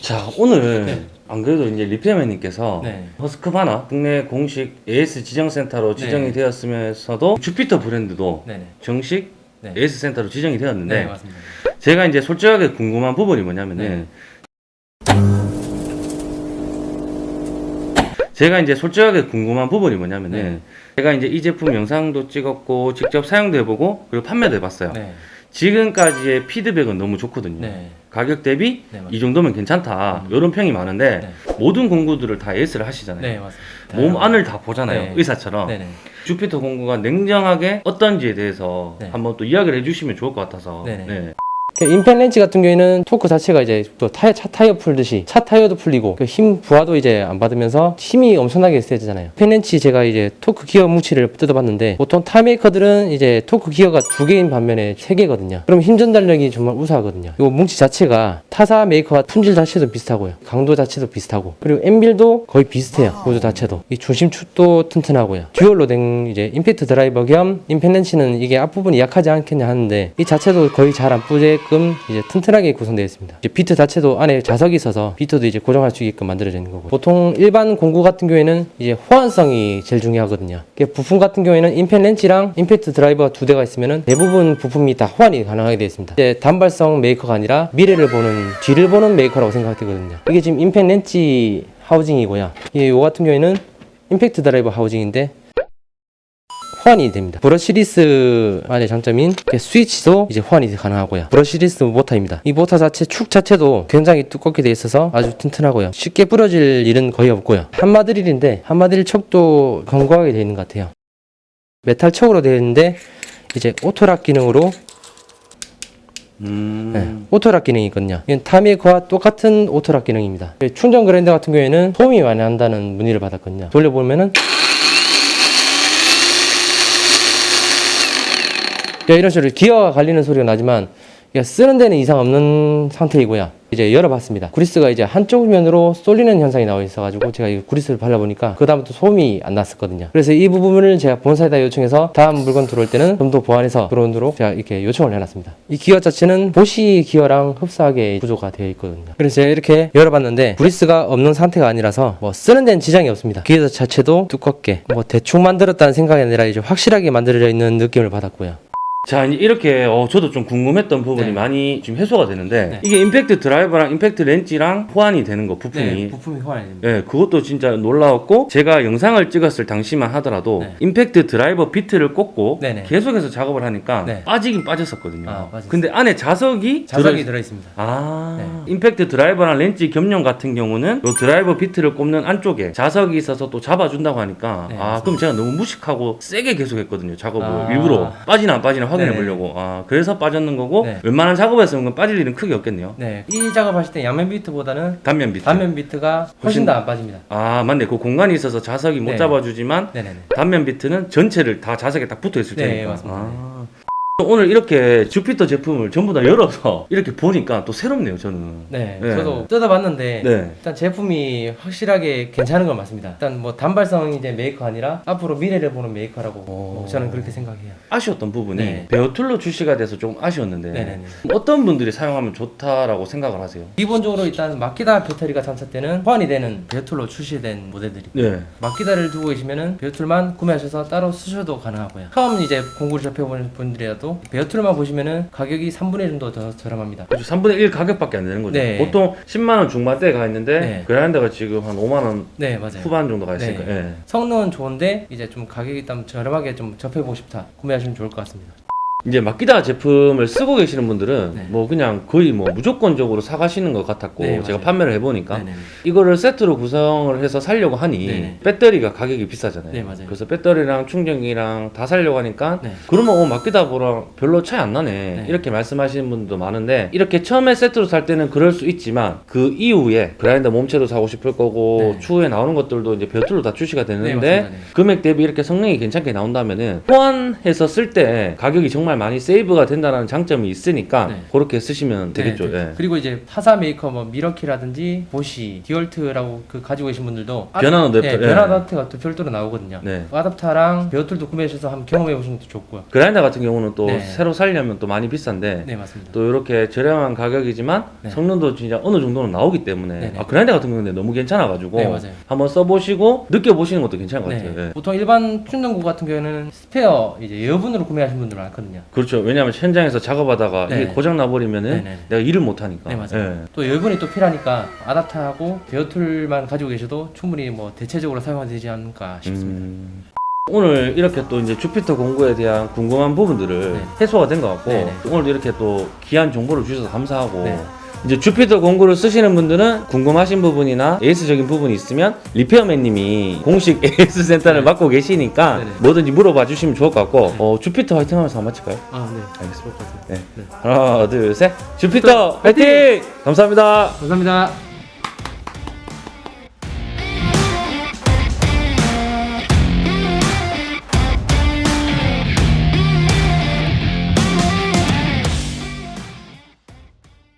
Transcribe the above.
자 오늘 네. 안 그래도 이제 리페어맨님께서 네. 허스크바나 국내 공식 AS 지정센터로 지정이 네. 되었으면서도 주피터 브랜드도 네네. 정식 네. AS 센터로 지정이 되었는데 네. 제가 이제 솔직하게 궁금한 부분이 뭐냐면은 제가 이제 솔직하게 궁금한 부분이 뭐냐면은 네. 제가 이제 이 제품 영상도 찍었고 직접 사용도 해보고 그리고 판매도 해봤어요. 네. 지금까지의 피드백은 너무 좋거든요. 네. 가격 대비 네. 이 정도면 괜찮다 음. 이런 평이 많은데 네. 모든 공구들을 다 AS를 하시잖아요. 네. 몸 안을 다 보잖아요. 네. 의사처럼. 네네. 주피터 공구가 냉정하게 어떤지에 대해서 네. 한번 또 이야기를 해주시면 좋을 것 같아서. 임팩 렌치 같은 경우에는 토크 자체가 이제 또 타이어, 차 타이어 풀듯이 차 타이어도 풀리고 그 힘 부하도 이제 안 받으면서 힘이 엄청나게 세지잖아요. 임팩 렌치 제가 이제 토크 기어 뭉치를 뜯어봤는데 보통 타 메이커들은 이제 토크 기어가 두 개인 반면에 세 개거든요. 그럼 힘 전달력이 정말 우수하거든요. 이 뭉치 자체가 타사 메이커와 품질 자체도 비슷하고요. 강도 자체도 비슷하고 그리고 anvil도 거의 비슷해요. 구조 자체도 이 중심축도 튼튼하고요. 듀얼로 된 이제 임팩트 드라이버 겸 임팩 렌치는 이게 앞부분이 약하지 않겠냐 하는데 이 자체도 거의 잘 안 뿌게끔 이제 튼튼하게 구성되어 있습니다. 비트 자체도 안에 자석이 있어서 비트도 이제 고정할 수 있게끔 만들어져 있는 거고 보통 일반 공구 같은 경우에는 이제 호환성이 제일 중요하거든요. 부품 같은 경우에는 임팩 렌치랑 임팩트 드라이버가 두 대가 있으면은 대부분 부품이 다 호환이 가능하게 되어 있습니다. 이제 단발성 메이커가 아니라 미래를 보는 뒤를 보는 메이커라고 생각되거든요. 이게 지금 임팩 렌치 하우징이고요. 요 같은 경우에는 임팩트 드라이버 하우징인데 호환이 됩니다. brushless만의 장점인 이렇게 스위치도 이제 호환이 가능하고요. brushless 모터입니다. 이 모터 자체 축 자체도 굉장히 두껍게 되어 있어서 아주 튼튼하고요. 쉽게 부러질 일은 거의 없고요. 함마드릴인데 함마드릴 척도 견고하게 되어 있는 것 같아요. 메탈 척으로 되어 있는데 이제 auto lock 기능으로 음. 네, auto lock 기능이 있거든요. 이건 타 메이커와 똑같은 auto lock 기능입니다. 충전 그라인더 같은 경우에는 소음이 많이 난다는 문의를 받았거든요. 돌려보면은 야, 이런 식으로 기어가 갈리는 소리가 나지만 이게 쓰는 데는 이상 없는 상태이고요. 이제 열어봤습니다. 구리스가 이제 한쪽 면으로 쏠리는 현상이 나와 있어 가지고 제가 이 구리스를 발라보니까 그 다음부터 소음이 안 났었거든요. 그래서 이 부분을 제가 본사에다 요청해서 다음 물건 들어올 때는 좀 더 보완해서 들어오도록 제가 이렇게 요청을 해놨습니다. 이 기어 자체는 보시 기어랑 흡사하게 구조가 되어 있거든요. 그래서 제가 이렇게 열어봤는데 구리스가 없는 상태가 아니라서 뭐 쓰는 데는 지장이 없습니다. 기어 자체도 두껍게 뭐 대충 만들었다는 생각이 아니라 이제 확실하게 만들어져 있는 느낌을 받았고요. 자 이렇게 어, 저도 좀 궁금했던 부분이 네. 많이 지금 해소가 되는데 네. 이게 임팩트 드라이버랑 임팩트 렌치랑 호환이 되는 거 부품이 네, 부품이 호환이 됩니다. 예, 그것도 진짜 놀라웠고 제가 영상을 찍었을 당시만 하더라도 네. 임팩트 드라이버 비트를 꽂고. 계속해서 작업을 하니까 네. 빠지긴 빠졌었거든요. 아. 근데 안에 자석이 자석이 들어- 있습니다. 아, 네. 임팩트 드라이버랑 렌치 겸용 같은 경우는 요 드라이버 비트를 꼽는 안쪽에 자석이 있어서 또 잡아준다고 하니까 네, 아. 그럼 제가 너무 무식하고 세게 계속했거든요 작업을 아. 일부러 빠지나 안 빠지나 확인해 네네. 보려고 아 그래서 빠졌는 거고 네. 웬만한 작업에서는 빠질 일은 크게 없겠네요 네, 이 작업하실 때 양면 비트보다는 단면 비트 단면 비트가 훨씬- 훨씬 더 안 빠집니다. 아 맞네 그 공간이 있어서 자석이 못 네. 잡아주지만 네네네. 단면 비트는 전체를 다 자석에 딱 붙어 있을 네, 테니까. 맞습니다. 아. 오늘 이렇게 주피터 제품을 전부 다 열어서 이렇게 보니까 또 새롭네요, 저는. 네, 네. 저도 뜯어봤는데 네. 일단 제품이 확실하게 괜찮은 건 맞습니다. 일단 뭐 단발성 이제 메이커 아니라 앞으로 미래를 보는 메이커라고 뭐 저는 그렇게 생각해요. 아쉬웠던 부분이 네. bare tool로 출시가 돼서 좀 아쉬웠는데 네네네. 어떤 분들이 사용하면 좋다라고 생각을 하세요? 기본적으로 일단 마키다 배터리가 장착되는 호환이 되는 bare tool로 출시된 모델들이 네. 마키다를 두고 계시면은 bare tool만 구매하셔서 따로 쓰셔도 가능하고요. 처음 이제 공구를 접해보는 분들이라도 bare tool만 보시면은 가격이 3분의 1 정도 더 저렴합니다. 그렇죠. 3분의 1 가격밖에 안 되는 거죠. 네. 보통 10만 원 중반대에 가 있는데 네. 그라인더가 지금 한 5만 원 네, 맞아요. 후반 정도 가 있으니까. 네. 예. 성능은 좋은데 이제 좀 가격이 일단 저렴하게 좀 접해보고 싶다 구매하시면 좋을 것 같습니다. 이제 마키다 제품을 쓰고 계시는 분들은 네. 뭐 그냥 거의 뭐 무조건적으로 사가시는 것 같았고 네, 제가. 판매를 해보니까 네네. 이거를 세트로 구성을 해서 살려고 하니 네네. 배터리가 가격이 비싸잖아요. 네, 맞아요. 그래서 배터리랑 충전기랑 다 살려고 하니까 네. 그러면 어, 마키다보랑 별로 차이 안 나네 네. 이렇게 말씀하시는 분도 많은데 이렇게 처음에 세트로 살 때는 그럴 수 있지만 그 이후에 그라인더 몸체도 사고 싶을 거고 네. 추후에 나오는 것들도 이제 배터리로 다 출시가 네, 되는데. 네. 금액 대비 이렇게 성능이 괜찮게 나온다면은 호환해서 쓸 때 가격이 정말 정말 많이 세이브가 된다는 장점이 있으니까 네. 그렇게 쓰시면 되겠죠. 네, 네. 예. 그리고 이제 타사 메이커 뭐 밀워키라든지 보시, 디월트라고 그 가지고 계신 분들도 아- 변환 어댑터, 예, 예. 변환 어댑터가 또 별도로 나오거든요. 네. 아답타랑 bare tool도 구매하셔서 한번 경험해 보시는 것도 좋고요. 그라인더 같은 경우는 또 네. 새로 살려면 또 많이 비싼데 네, 맞습니다. 또 이렇게 저렴한 가격이지만 네. 성능도 진짜 어느 정도는 나오기 때문에. 아, 그라인더 같은 경우는 너무 괜찮아가지고 네. 한번 써보시고 느껴보시는 것도 괜찮은 것 네. 같아요. 예. 보통 일반 충전 공구 같은 경우에는 스페어 이제 여분으로 구매하시는 분들 많거든요. 그렇죠. 왜냐하면 현장에서 작업하다가 네. 이게 고장 나버리면은 네네. 내가 일을 못 하니까. 네, 맞아요. 예. 또 여분이 또 필요하니까 아답타하고 bare tool만 가지고 계셔도 충분히 뭐 대체적으로 사용되지 않을까 싶습니다. 음, 오늘 이렇게 또 이제 주피터 공구에 대한 궁금한 부분들을 네. 해소가 된 것 같고. 오늘도 이렇게 또 귀한 정보를 주셔서 감사하고 네. 이제 주피터 공구를 쓰시는 분들은 궁금하신 부분이나 AS적인 부분이 있으면 리페어맨님이 공식 AS 센터를 네. 맡고 계시니까 네네. 뭐든지 물어봐 주시면 좋을 것 같고 네. 어, 주피터 화이팅 하면서 한번 마칠까요? 아, 네. 알겠습니다. 같아요. 네. 하나 둘 셋 주피터 화이팅! 감사합니다. 감사합니다.